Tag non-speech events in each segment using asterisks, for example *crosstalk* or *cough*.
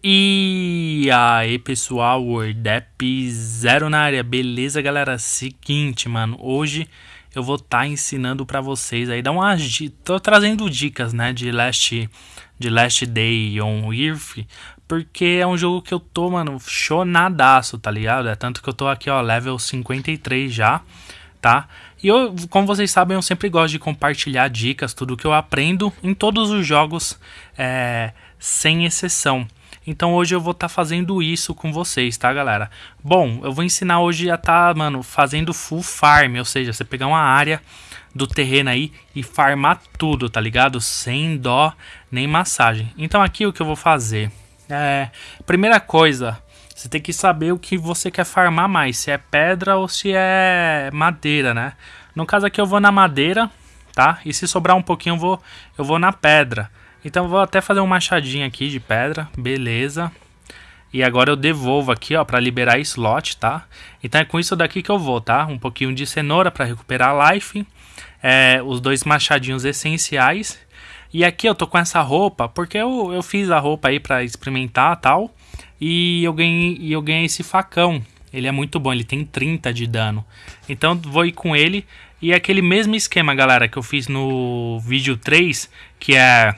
E aí pessoal, WordApp zero na área, beleza galera? Seguinte, mano, hoje eu vou estar tá ensinando para vocês aí, dar umas tô trazendo dicas, né, de Last, de Last Day on Earth, porque é um jogo que eu tô, mano, chonadaço, tá ligado? É tanto que eu tô aqui, ó, level 53 já, tá? E eu, como vocês sabem, eu sempre gosto de compartilhar dicas, tudo que eu aprendo em todos os jogos, é, sem exceção. Então hoje eu vou estar tá fazendo isso com vocês, tá, galera? Bom, eu vou ensinar hoje a tá, mano, fazendo full farm, ou seja, você pegar uma área do terreno aí e farmar tudo, tá ligado? Sem dó nem massagem. Então aqui o que eu vou fazer é, primeira coisa, você tem que saber o que você quer farmar mais, se é pedra ou se é madeira, né? No caso aqui eu vou na madeira, tá? E se sobrar um pouquinho eu vou, eu vou na pedra. Então vou até fazer um machadinho aqui de pedra, beleza. E agora eu devolvo aqui, ó, para liberar slot, tá? Então é com isso daqui que eu vou, tá? Um pouquinho de cenoura para recuperar life. É, os dois machadinhos essenciais. E aqui eu tô com essa roupa, porque eu, eu fiz a roupa aí para experimentar tal. E eu ganhei, eu ganhei esse facão. Ele é muito bom, ele tem 30 de dano. Então vou ir com ele. E é aquele mesmo esquema, galera, que eu fiz no vídeo 3, que é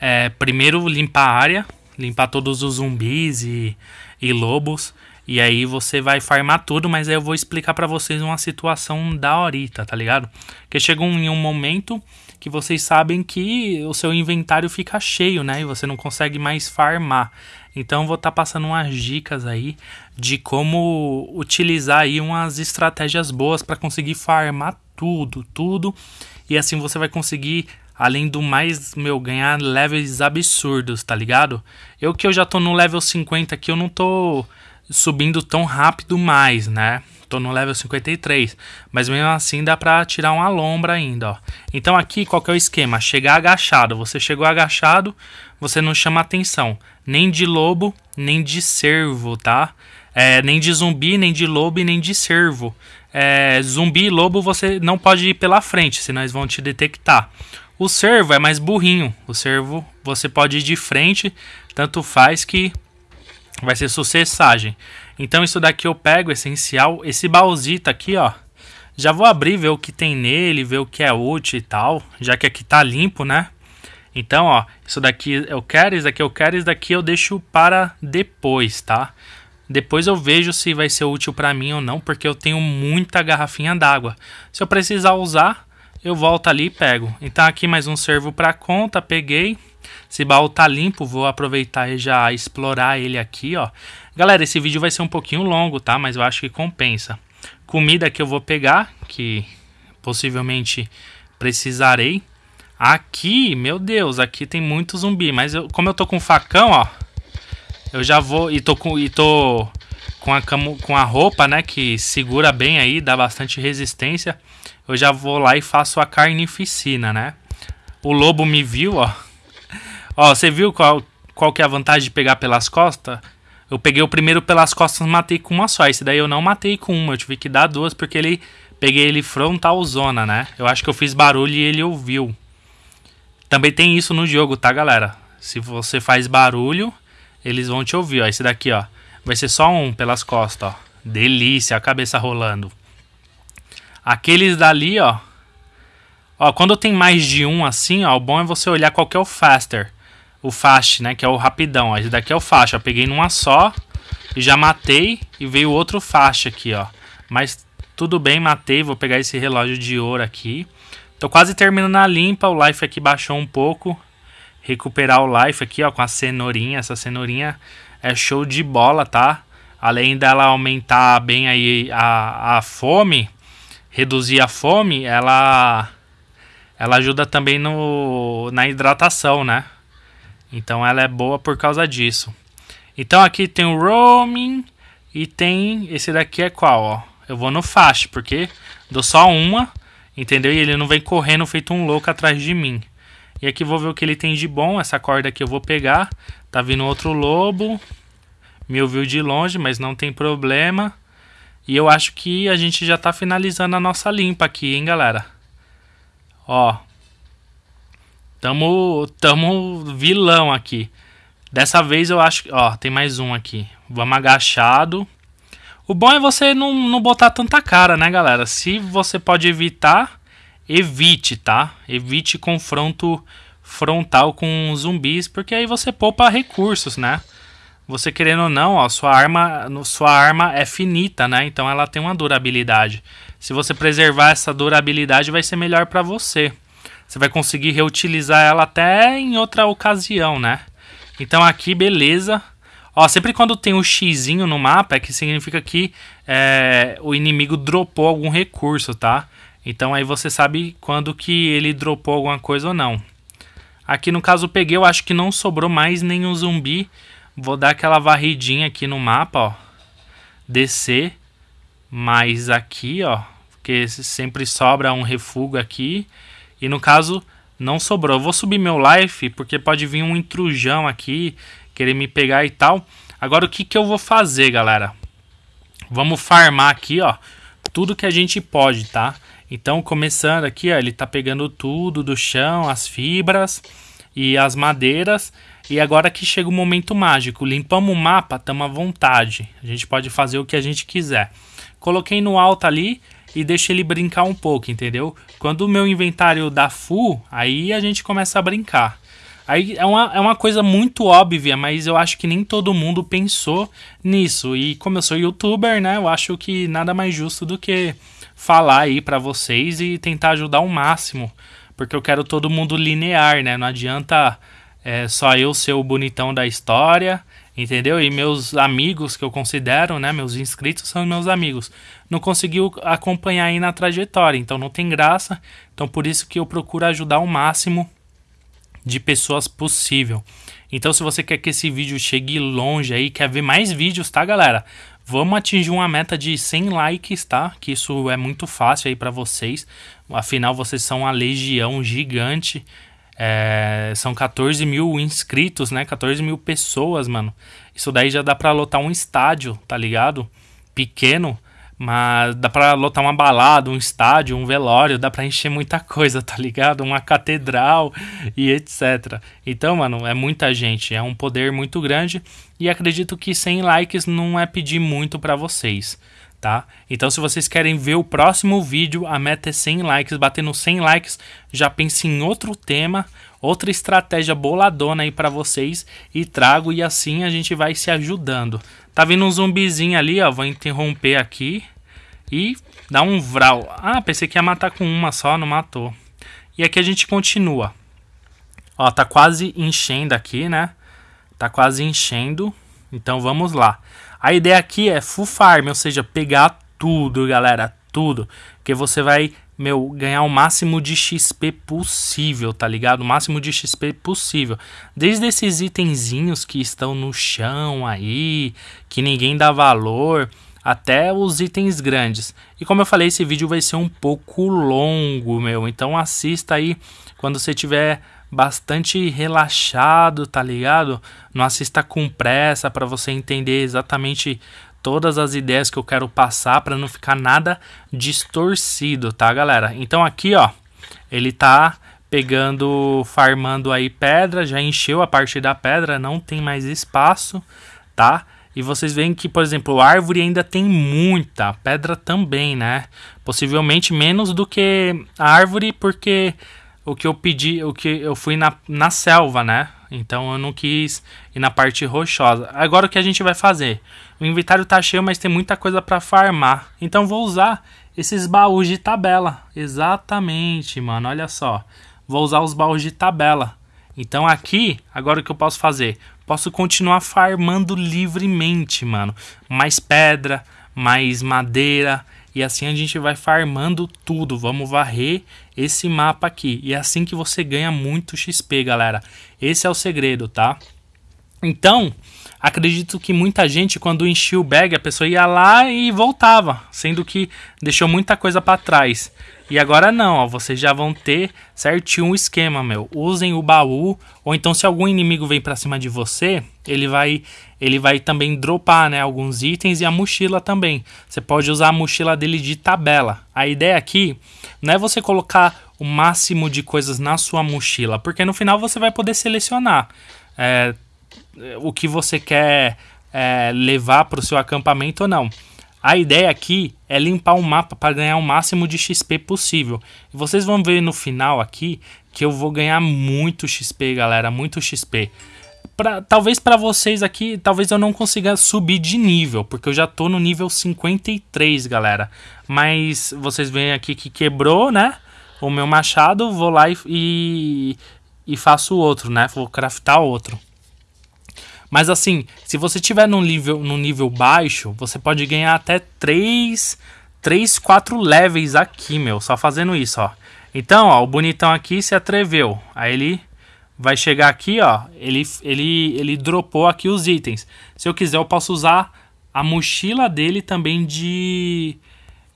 é, primeiro limpar a área, limpar todos os zumbis e, e lobos. E aí você vai farmar tudo, mas aí eu vou explicar para vocês uma situação da horita, tá ligado? Que chega em um momento que vocês sabem que o seu inventário fica cheio, né? E você não consegue mais farmar. Então vou estar tá passando umas dicas aí de como utilizar aí umas estratégias boas para conseguir farmar tudo, tudo. E assim você vai conseguir Além do mais, meu, ganhar levels absurdos, tá ligado? Eu que eu já tô no level 50 aqui, eu não tô subindo tão rápido mais, né? Tô no level 53, mas mesmo assim dá pra tirar uma lombra ainda, ó. Então aqui, qual que é o esquema? Chegar agachado. Você chegou agachado, você não chama atenção. Nem de lobo, nem de cervo, tá? É, nem de zumbi, nem de lobo e nem de cervo. É, zumbi e lobo você não pode ir pela frente, senão eles vão te detectar. O servo é mais burrinho. O servo você pode ir de frente, tanto faz que vai ser sucessagem. Então isso daqui eu pego essencial, esse baúzito aqui, ó. Já vou abrir, ver o que tem nele, ver o que é útil e tal, já que aqui tá limpo, né? Então, ó, isso daqui eu quero, isso daqui eu quero, isso daqui eu deixo para depois, tá? Depois eu vejo se vai ser útil para mim ou não, porque eu tenho muita garrafinha d'água. Se eu precisar usar, eu volto ali e pego. Então aqui mais um servo para conta, peguei. Esse baú tá limpo, vou aproveitar e já explorar ele aqui, ó. Galera, esse vídeo vai ser um pouquinho longo, tá? Mas eu acho que compensa. Comida que eu vou pegar, que possivelmente precisarei. Aqui, meu Deus, aqui tem muito zumbi, mas eu, como eu tô com facão, ó, eu já vou e tô com e tô com a com a roupa, né, que segura bem aí, dá bastante resistência eu já vou lá e faço a carnificina, né? O lobo me viu, ó. Ó, você viu qual, qual que é a vantagem de pegar pelas costas? Eu peguei o primeiro pelas costas e matei com uma só. Esse daí eu não matei com uma, eu tive que dar duas porque ele peguei ele frontal zona, né? Eu acho que eu fiz barulho e ele ouviu. Também tem isso no jogo, tá, galera? Se você faz barulho, eles vão te ouvir, ó. Esse daqui, ó. Vai ser só um pelas costas, ó. Delícia, a cabeça rolando. Aqueles dali, ó. Ó, quando tem mais de um assim, ó, o bom é você olhar qual que é o faster. O fast, né, que é o rapidão. Ó. Esse daqui é o fast, ó. Peguei numa só e já matei e veio outro fast aqui, ó. Mas tudo bem, matei. Vou pegar esse relógio de ouro aqui. Tô quase terminando a limpa. O life aqui baixou um pouco. Recuperar o life aqui, ó, com a cenourinha. Essa cenourinha é show de bola, tá? Além dela aumentar bem aí a, a fome, reduzir a fome, ela ela ajuda também no, na hidratação, né? Então ela é boa por causa disso. Então aqui tem o roaming e tem esse daqui é qual, ó? Eu vou no fast, porque dou só uma, entendeu? E ele não vem correndo feito um louco atrás de mim. E aqui vou ver o que ele tem de bom. Essa corda aqui eu vou pegar. Tá vindo outro lobo. Me ouviu de longe, mas não tem problema. E eu acho que a gente já tá finalizando a nossa limpa aqui, hein, galera? Ó. Tamo, tamo vilão aqui. Dessa vez eu acho que. Ó, tem mais um aqui. Vamos agachado. O bom é você não, não botar tanta cara, né, galera? Se você pode evitar, evite, tá? Evite confronto frontal com zumbis, porque aí você poupa recursos, né? Você querendo ou não, ó, sua arma, sua arma é finita, né? Então ela tem uma durabilidade. Se você preservar essa durabilidade, vai ser melhor para você. Você vai conseguir reutilizar ela até em outra ocasião, né? Então aqui, beleza. Ó, sempre quando tem um xizinho no mapa, é que significa que é, o inimigo dropou algum recurso, tá? Então aí você sabe quando que ele dropou alguma coisa ou não. Aqui no caso peguei, eu acho que não sobrou mais nenhum zumbi. Vou dar aquela varridinha aqui no mapa, ó. Descer. Mais aqui, ó. Porque sempre sobra um refúgio aqui. E no caso, não sobrou. Eu vou subir meu life, porque pode vir um intrujão aqui, querer me pegar e tal. Agora o que, que eu vou fazer, galera? Vamos farmar aqui, ó. Tudo que a gente pode, tá? Então, começando aqui, ó, ele tá pegando tudo do chão, as fibras e as madeiras. E agora que chega o momento mágico. Limpamos o mapa, estamos à vontade. A gente pode fazer o que a gente quiser. Coloquei no alto ali e deixo ele brincar um pouco, entendeu? Quando o meu inventário dá full, aí a gente começa a brincar. Aí é uma, é uma coisa muito óbvia, mas eu acho que nem todo mundo pensou nisso. E como eu sou youtuber, né, eu acho que nada mais justo do que falar aí para vocês e tentar ajudar o máximo, porque eu quero todo mundo linear, né? Não adianta é, só eu ser o bonitão da história, entendeu? E meus amigos que eu considero, né? Meus inscritos são meus amigos. Não conseguiu acompanhar aí na trajetória, então não tem graça. Então por isso que eu procuro ajudar o máximo de pessoas possível. Então se você quer que esse vídeo chegue longe aí, quer ver mais vídeos, tá, galera? Vamos atingir uma meta de 100 likes, tá? Que isso é muito fácil aí para vocês. Afinal, vocês são uma legião gigante. É, são 14 mil inscritos, né? 14 mil pessoas, mano. Isso daí já dá pra lotar um estádio, tá ligado? Pequeno. Mas dá pra lotar uma balada, um estádio, um velório, dá pra encher muita coisa, tá ligado? Uma catedral e etc. Então, mano, é muita gente, é um poder muito grande e acredito que 100 likes não é pedir muito para vocês, tá? Então, se vocês querem ver o próximo vídeo, a meta é 100 likes, batendo 100 likes, já pense em outro tema, outra estratégia boladona aí para vocês e trago e assim a gente vai se ajudando. Tá vindo um zumbizinho ali, ó. Vou interromper aqui. E dar um vral. Ah, pensei que ia matar com uma só, não matou. E aqui a gente continua. Ó, tá quase enchendo aqui, né? Tá quase enchendo. Então vamos lá. A ideia aqui é full farm, ou seja, pegar tudo, galera. Tudo. Porque você vai meu, ganhar o máximo de XP possível, tá ligado? O máximo de XP possível. Desde esses itenzinhos que estão no chão aí, que ninguém dá valor, até os itens grandes. E como eu falei, esse vídeo vai ser um pouco longo, meu. Então assista aí quando você tiver bastante relaxado, tá ligado? Não assista com pressa para você entender exatamente todas as ideias que eu quero passar para não ficar nada distorcido, tá, galera? Então aqui, ó, ele tá pegando, farmando aí pedra, já encheu a parte da pedra, não tem mais espaço, tá? E vocês veem que, por exemplo, a árvore ainda tem muita, pedra também, né? Possivelmente menos do que a árvore, porque o que eu pedi, o que eu fui na, na selva, né? Então eu não quis ir na parte rochosa. Agora o que a gente vai fazer? O inventário tá cheio, mas tem muita coisa para farmar. Então vou usar esses baús de tabela. Exatamente, mano. Olha só. Vou usar os baús de tabela. Então aqui, agora o que eu posso fazer? Posso continuar farmando livremente, mano. Mais pedra, mais madeira. E assim a gente vai farmando tudo. Vamos varrer esse mapa aqui. E é assim que você ganha muito XP, galera. Esse é o segredo, tá? Então, acredito que muita gente, quando enchia o bag, a pessoa ia lá e voltava, sendo que deixou muita coisa para trás. E agora não, ó, vocês já vão ter certinho um esquema, meu. Usem o baú, ou então se algum inimigo vem para cima de você, ele vai ele vai também dropar, né, alguns itens e a mochila também. Você pode usar a mochila dele de tabela. A ideia aqui não é você colocar o máximo de coisas na sua mochila, porque no final você vai poder selecionar. É, o que você quer é, levar para o seu acampamento ou não. A ideia aqui é limpar o mapa para ganhar o máximo de XP possível. E vocês vão ver no final aqui que eu vou ganhar muito XP, galera, muito XP. Pra, talvez para vocês aqui, talvez eu não consiga subir de nível, porque eu já tô no nível 53, galera. Mas vocês veem aqui que quebrou, né? O meu machado, vou lá e, e, e faço outro, né? Vou craftar outro. Mas assim, se você tiver num nível, num nível baixo, você pode ganhar até 3, 3, 4 levels aqui, meu, só fazendo isso, ó. Então, ó, o bonitão aqui se atreveu. Aí ele vai chegar aqui, ó, ele, ele, ele dropou aqui os itens. Se eu quiser, eu posso usar a mochila dele também de,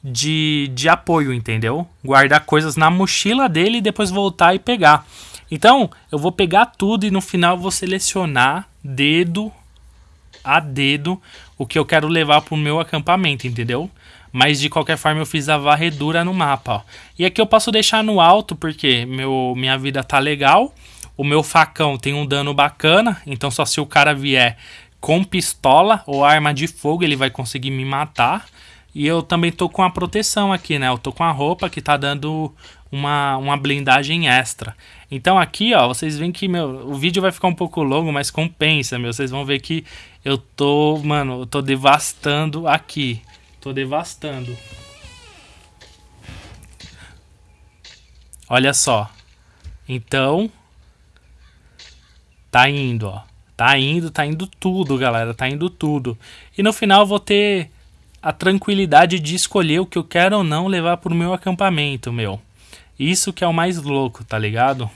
de, de apoio, entendeu? Guardar coisas na mochila dele e depois voltar e pegar. Então, eu vou pegar tudo e no final vou selecionar dedo a dedo o que eu quero levar para o meu acampamento, entendeu? Mas de qualquer forma eu fiz a varredura no mapa, ó. E aqui eu posso deixar no alto porque meu, minha vida tá legal. O meu facão tem um dano bacana, então só se o cara vier com pistola ou arma de fogo ele vai conseguir me matar. E eu também tô com a proteção aqui, né? Eu tô com a roupa que tá dando uma, uma blindagem extra. Então aqui, ó, vocês veem que, meu, o vídeo vai ficar um pouco longo, mas compensa, meu. Vocês vão ver que eu tô, mano, eu tô devastando aqui. Tô devastando. Olha só. Então, tá indo, ó. Tá indo, tá indo tudo, galera. Tá indo tudo. E no final eu vou ter a tranquilidade de escolher o que eu quero ou não levar pro meu acampamento, meu. Isso que é o mais louco, tá ligado?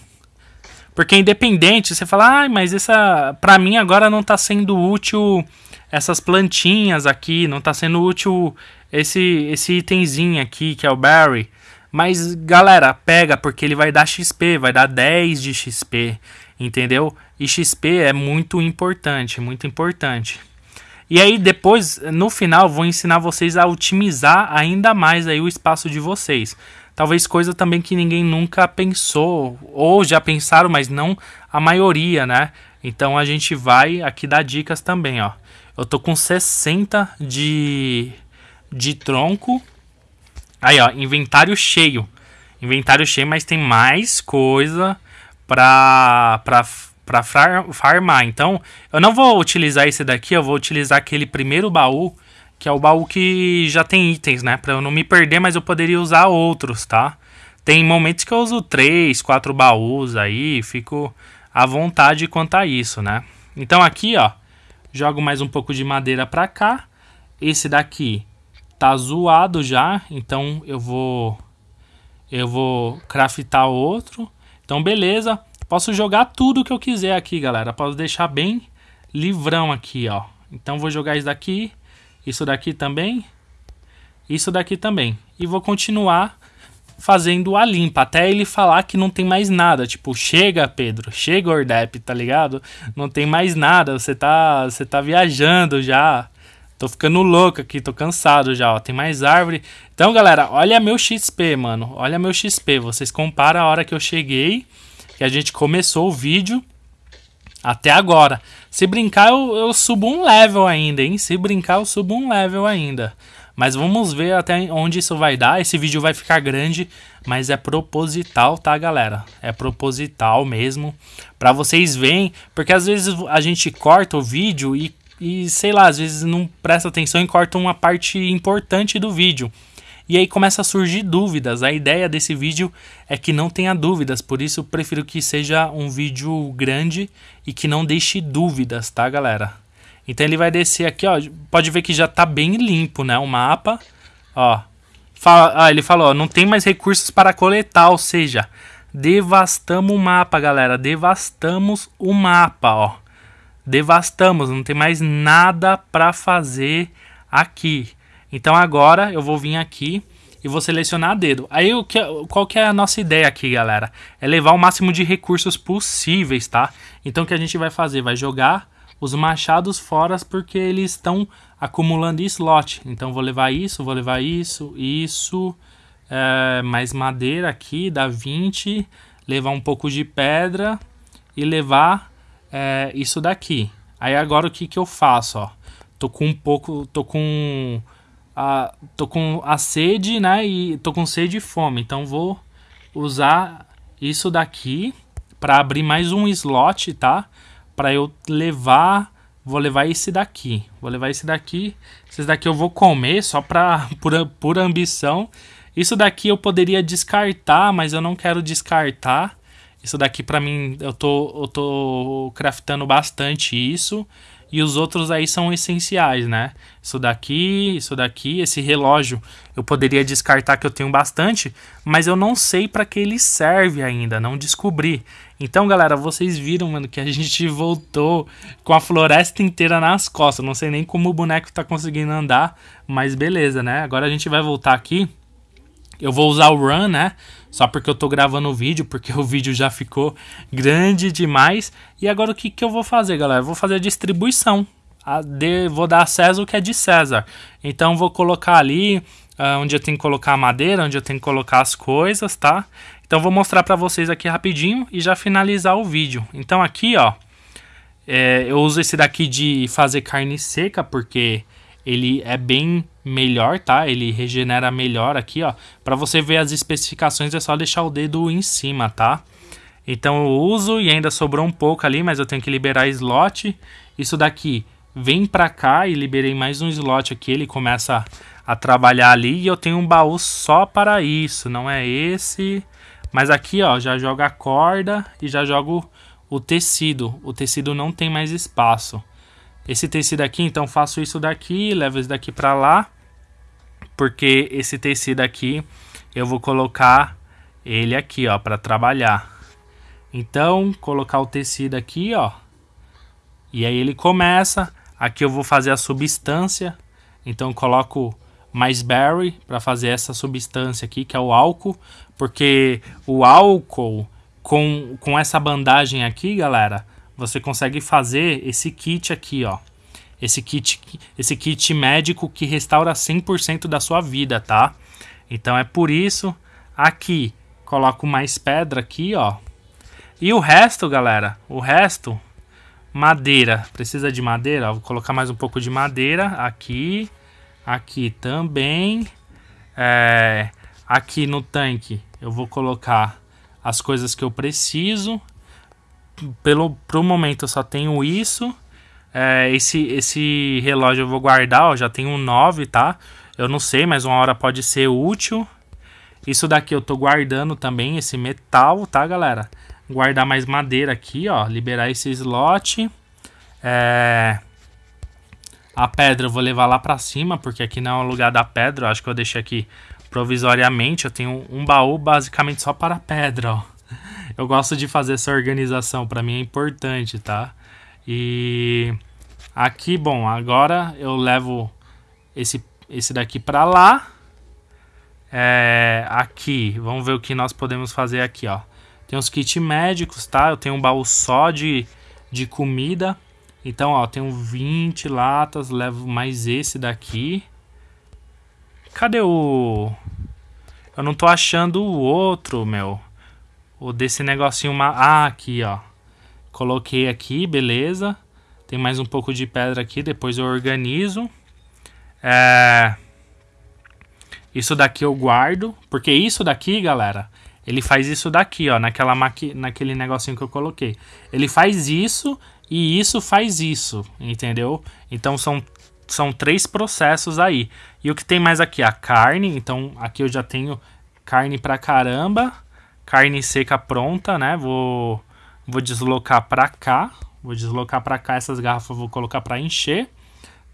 Porque independente, você fala, ah, mas essa. Pra mim agora não tá sendo útil essas plantinhas aqui, não tá sendo útil esse, esse itemzinho aqui, que é o Berry. Mas, galera, pega, porque ele vai dar XP, vai dar 10 de XP, entendeu? E XP é muito importante, muito importante. E aí depois, no final, vou ensinar vocês a otimizar ainda mais aí o espaço de vocês talvez coisa também que ninguém nunca pensou, ou já pensaram, mas não a maioria, né? Então a gente vai aqui dar dicas também, ó. Eu tô com 60 de, de tronco. Aí, ó, inventário cheio. Inventário cheio, mas tem mais coisa pra, pra, pra farmar. Então, eu não vou utilizar esse daqui, eu vou utilizar aquele primeiro baú que é o baú que já tem itens, né? Pra eu não me perder, mas eu poderia usar outros, tá? Tem momentos que eu uso três, quatro baús aí, fico à vontade quanto a isso, né? Então aqui, ó, jogo mais um pouco de madeira pra cá. Esse daqui tá zoado já, então eu vou eu vou craftar outro. Então beleza, posso jogar tudo que eu quiser aqui, galera. Posso deixar bem livrão aqui, ó. Então vou jogar isso daqui isso daqui também, isso daqui também. E vou continuar fazendo a limpa, até ele falar que não tem mais nada. Tipo, chega, Pedro, chega, Ordep, tá ligado? Não tem mais nada, você tá, você tá viajando já. Tô ficando louco aqui, tô cansado já, ó. Tem mais árvore. Então, galera, olha meu XP, mano. Olha meu XP. Vocês comparam a hora que eu cheguei, que a gente começou o vídeo, até agora. Se brincar, eu, eu subo um level ainda, hein? Se brincar, eu subo um level ainda. Mas vamos ver até onde isso vai dar. Esse vídeo vai ficar grande, mas é proposital, tá, galera? É proposital mesmo. Pra vocês verem, porque às vezes a gente corta o vídeo e, e sei lá, às vezes não presta atenção e corta uma parte importante do vídeo. E aí começa a surgir dúvidas. A ideia desse vídeo é que não tenha dúvidas, por isso eu prefiro que seja um vídeo grande e que não deixe dúvidas, tá, galera? Então ele vai descer aqui, ó. Pode ver que já tá bem limpo, né? O mapa, ó. Fala, ah, ele falou, ó, não tem mais recursos para coletar, ou seja, devastamos o mapa, galera. Devastamos o mapa, ó. Devastamos, não tem mais nada para fazer aqui. Então agora eu vou vir aqui e vou selecionar dedo. Aí o que, qual que é a nossa ideia aqui, galera? É levar o máximo de recursos possíveis, tá? Então o que a gente vai fazer? Vai jogar os machados fora porque eles estão acumulando slot. Então vou levar isso, vou levar isso, isso, é, mais madeira aqui, dá 20, levar um pouco de pedra e levar é, isso daqui. Aí agora o que que eu faço, ó? Tô com um pouco, tô com a, tô com a sede, né? E tô com sede e fome. Então vou usar isso daqui para abrir mais um slot, tá? Para eu levar, vou levar esse daqui. Vou levar esse daqui. Esse daqui eu vou comer só para *laughs* por, por ambição. Isso daqui eu poderia descartar, mas eu não quero descartar. Isso daqui para mim eu tô eu tô craftando bastante isso. E os outros aí são essenciais, né? Isso daqui, isso daqui, esse relógio eu poderia descartar que eu tenho bastante, mas eu não sei para que ele serve ainda, não descobri. Então, galera, vocês viram, mano, que a *laughs* gente voltou com a floresta inteira nas costas. Não sei nem como o boneco tá conseguindo andar, mas beleza, né? Agora a gente vai voltar aqui. Eu vou usar o run, né? Só porque eu tô gravando o vídeo, porque *laughs* o vídeo já ficou grande demais. E agora o que, que eu vou fazer, galera? Eu vou fazer a distribuição. A de, vou dar a César o que é de César. Então vou colocar ali uh, onde eu tenho que colocar a madeira, onde eu tenho que colocar as coisas, tá? Então vou mostrar para vocês aqui rapidinho e já finalizar o vídeo. Então aqui, ó, é, eu uso esse daqui de fazer carne seca, porque ele é bem melhor, tá? Ele regenera melhor aqui, ó. Para você ver as especificações é só deixar o dedo em cima, tá? Então eu uso e ainda sobrou um pouco ali, mas eu tenho que liberar slot. Isso daqui vem pra cá e liberei mais um slot aqui, ele começa a trabalhar ali e eu tenho um baú só para isso, não é esse. Mas aqui, ó, já jogo a corda e já jogo o tecido. O tecido não tem mais espaço. Esse tecido aqui, então faço isso daqui, levo isso daqui para lá, porque esse tecido aqui eu vou colocar ele aqui, ó, para trabalhar. Então, colocar o tecido aqui, ó. E aí ele começa. Aqui eu vou fazer a substância. Então coloco mais berry para fazer essa substância aqui, que é o álcool, porque o álcool com, com essa bandagem aqui, galera, você consegue fazer esse kit aqui, ó. Esse kit, esse kit médico que restaura 100% da sua vida, tá? Então é por isso aqui coloco mais pedra aqui, ó. E o resto, galera, o resto madeira, precisa de madeira, vou colocar mais um pouco de madeira aqui, aqui também. É, aqui no tanque eu vou colocar as coisas que eu preciso pelo pro momento eu só tenho isso. É, esse, esse relógio eu vou guardar, ó, já tenho um 9, tá? Eu não sei, mas uma hora pode ser útil. Isso daqui eu tô guardando também, esse metal, tá, galera? Guardar mais madeira aqui, ó. Liberar esse slot. É... A pedra eu vou levar lá pra cima, porque aqui não é o lugar da pedra. Eu acho que eu deixei aqui provisoriamente. Eu tenho um baú basicamente só para pedra, ó eu gosto de fazer essa organização, para mim é importante, tá? E aqui, bom, agora eu levo esse, esse daqui para lá. É, aqui, vamos ver o que nós podemos fazer aqui, ó. Tem os kits médicos, tá? Eu tenho um baú só de, de comida. Então, ó, tenho 20 latas, levo mais esse daqui. Cadê o... Eu não tô achando o outro, meu. O desse negocinho... Ah, aqui, ó. Coloquei aqui, beleza. Tem mais um pouco de pedra aqui, depois eu organizo. É... Isso daqui eu guardo, porque isso daqui, galera, ele faz isso daqui, ó, naquela maqui... naquele negocinho que eu coloquei. Ele faz isso e isso faz isso, entendeu? Então são, são três processos aí. E o que tem mais aqui? A carne, então aqui eu já tenho carne pra caramba carne seca pronta, né? Vou, vou deslocar para cá. Vou deslocar para cá essas garrafas, vou colocar para encher,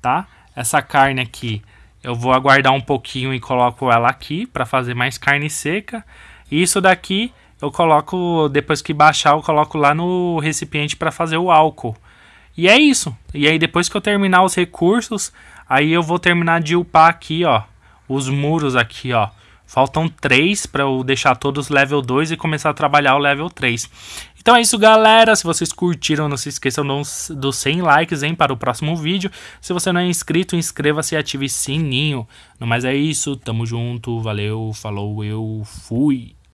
tá? Essa carne aqui eu vou aguardar um pouquinho e coloco ela aqui para fazer mais carne seca. E isso daqui eu coloco, depois que baixar, eu coloco lá no recipiente para fazer o álcool. E é isso. E aí depois que eu terminar os recursos, aí eu vou terminar de upar aqui, ó, os muros aqui, ó. Faltam 3 para eu deixar todos level 2 e começar a trabalhar o level 3. Então é isso, galera. Se vocês curtiram, não se esqueçam dos, dos 100 likes, hein, para o próximo vídeo. Se você não é inscrito, inscreva-se e ative sininho. No mais é isso, tamo junto, valeu, falou, eu fui.